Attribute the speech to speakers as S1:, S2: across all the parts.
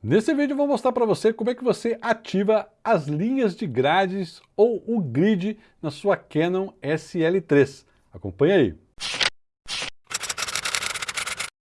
S1: Nesse vídeo eu vou mostrar para você como é que você ativa as linhas de grades ou o grid na sua Canon SL3. Acompanhe aí.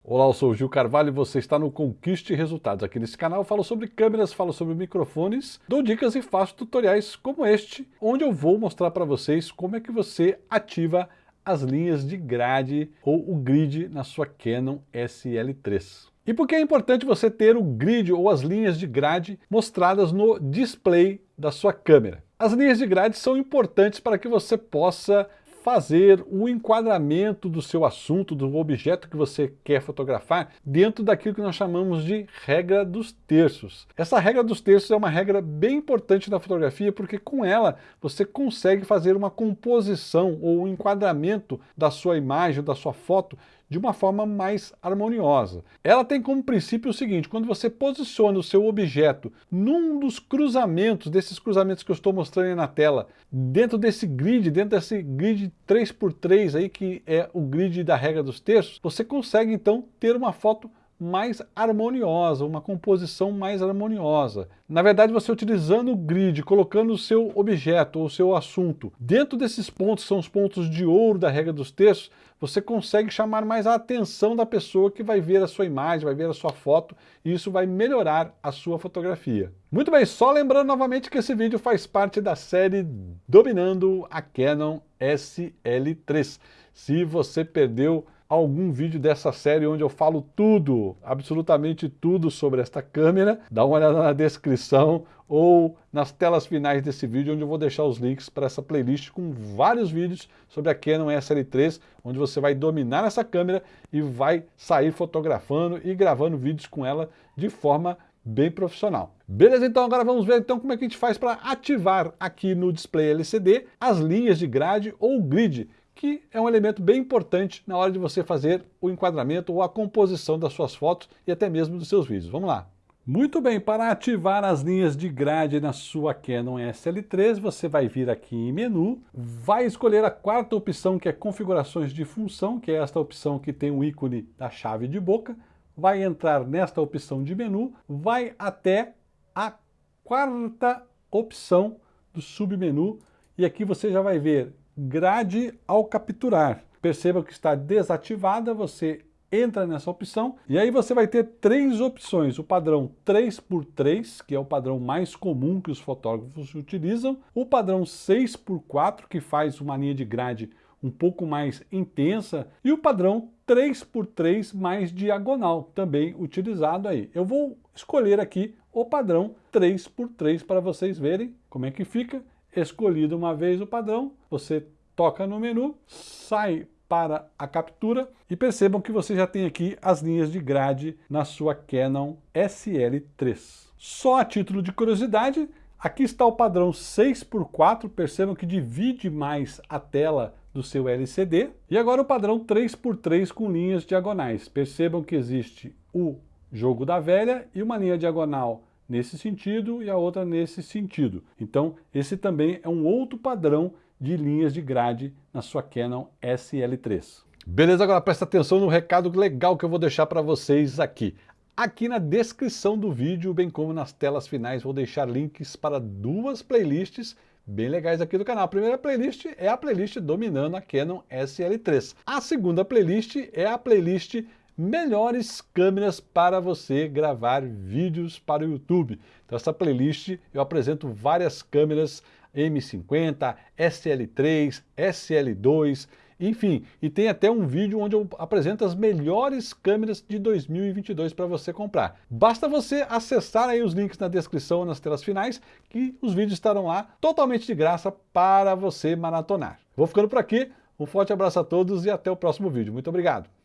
S1: Olá, eu sou o Gil Carvalho e você está no Conquiste Resultados. Aqui nesse canal eu falo sobre câmeras, falo sobre microfones, dou dicas e faço tutoriais como este, onde eu vou mostrar para vocês como é que você ativa as linhas de grade ou o grid na sua Canon SL3. E por que é importante você ter o grid ou as linhas de grade mostradas no display da sua câmera? As linhas de grade são importantes para que você possa fazer o enquadramento do seu assunto, do objeto que você quer fotografar, dentro daquilo que nós chamamos de regra dos terços. Essa regra dos terços é uma regra bem importante na fotografia, porque com ela você consegue fazer uma composição ou um enquadramento da sua imagem, da sua foto, de uma forma mais harmoniosa. Ela tem como princípio o seguinte, quando você posiciona o seu objeto num dos cruzamentos, desses cruzamentos que eu estou mostrando aí na tela, dentro desse grid, dentro desse grid 3x3 aí, que é o grid da regra dos terços, você consegue então ter uma foto mais harmoniosa, uma composição mais harmoniosa. Na verdade, você utilizando o grid, colocando o seu objeto ou o seu assunto dentro desses pontos, são os pontos de ouro da regra dos terços, você consegue chamar mais a atenção da pessoa que vai ver a sua imagem, vai ver a sua foto, e isso vai melhorar a sua fotografia. Muito bem, só lembrando novamente que esse vídeo faz parte da série Dominando a Canon SL3. Se você perdeu algum vídeo dessa série onde eu falo tudo, absolutamente tudo sobre esta câmera, dá uma olhada na descrição ou nas telas finais desse vídeo, onde eu vou deixar os links para essa playlist com vários vídeos sobre a Canon SL3, onde você vai dominar essa câmera e vai sair fotografando e gravando vídeos com ela de forma bem profissional. Beleza, então agora vamos ver então como é que a gente faz para ativar aqui no display LCD as linhas de grade ou grid que é um elemento bem importante na hora de você fazer o enquadramento ou a composição das suas fotos e até mesmo dos seus vídeos. Vamos lá. Muito bem, para ativar as linhas de grade na sua Canon SL3, você vai vir aqui em menu, vai escolher a quarta opção que é configurações de função, que é esta opção que tem o ícone da chave de boca, vai entrar nesta opção de menu, vai até a quarta opção do submenu e aqui você já vai ver grade ao capturar. Perceba que está desativada, você entra nessa opção e aí você vai ter três opções, o padrão 3x3, que é o padrão mais comum que os fotógrafos utilizam, o padrão 6x4, que faz uma linha de grade um pouco mais intensa, e o padrão 3x3 mais diagonal, também utilizado aí. Eu vou escolher aqui o padrão 3x3 para vocês verem como é que fica escolhido uma vez o padrão, você toca no menu, sai para a captura e percebam que você já tem aqui as linhas de grade na sua Canon SL3. Só a título de curiosidade, aqui está o padrão 6x4, percebam que divide mais a tela do seu LCD. E agora o padrão 3x3 com linhas diagonais. Percebam que existe o jogo da velha e uma linha diagonal nesse sentido e a outra nesse sentido. Então, esse também é um outro padrão de linhas de grade na sua Canon SL3. Beleza, agora presta atenção no recado legal que eu vou deixar para vocês aqui. Aqui na descrição do vídeo, bem como nas telas finais, vou deixar links para duas playlists bem legais aqui do canal. A primeira playlist é a playlist Dominando a Canon SL3. A segunda playlist é a playlist melhores câmeras para você gravar vídeos para o YouTube. Então essa playlist eu apresento várias câmeras M50, SL3, SL2, enfim, e tem até um vídeo onde eu apresento as melhores câmeras de 2022 para você comprar. Basta você acessar aí os links na descrição nas telas finais, que os vídeos estarão lá totalmente de graça para você maratonar. Vou ficando por aqui, um forte abraço a todos e até o próximo vídeo. Muito obrigado!